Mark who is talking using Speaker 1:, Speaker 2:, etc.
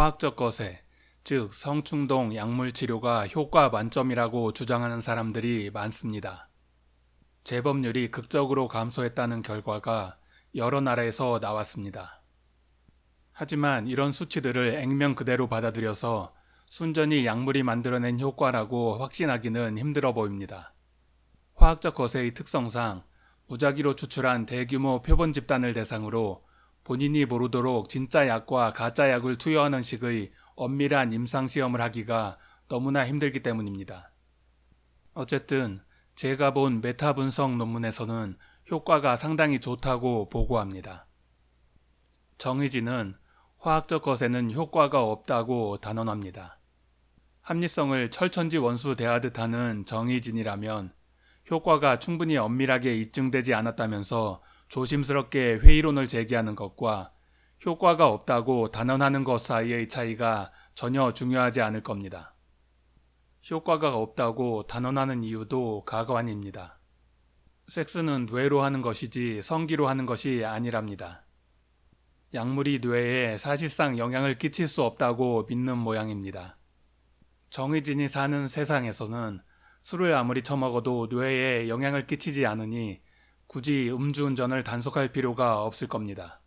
Speaker 1: 화학적 거세, 즉 성충동 약물 치료가 효과 만점이라고 주장하는 사람들이 많습니다. 재범률이 극적으로 감소했다는 결과가 여러 나라에서 나왔습니다. 하지만 이런 수치들을 액면 그대로 받아들여서 순전히 약물이 만들어낸 효과라고 확신하기는 힘들어 보입니다. 화학적 거세의 특성상 무작위로 추출한 대규모 표본 집단을 대상으로 본인이 모르도록 진짜 약과 가짜 약을 투여하는 식의 엄밀한 임상시험을 하기가 너무나 힘들기 때문입니다. 어쨌든 제가 본 메타 분석 논문에서는 효과가 상당히 좋다고 보고합니다. 정의진은 화학적 것에는 효과가 없다고 단언합니다. 합리성을 철천지 원수 대하듯 하는 정의진이라면 효과가 충분히 엄밀하게 입증되지 않았다면서 조심스럽게 회의론을 제기하는 것과 효과가 없다고 단언하는 것 사이의 차이가 전혀 중요하지 않을 겁니다. 효과가 없다고 단언하는 이유도 가관입니다. 섹스는 뇌로 하는 것이지 성기로 하는 것이 아니랍니다. 약물이 뇌에 사실상 영향을 끼칠 수 없다고 믿는 모양입니다. 정의진이 사는 세상에서는 술을 아무리 처먹어도 뇌에 영향을 끼치지 않으니 굳이 음주운전을 단속할 필요가 없을 겁니다.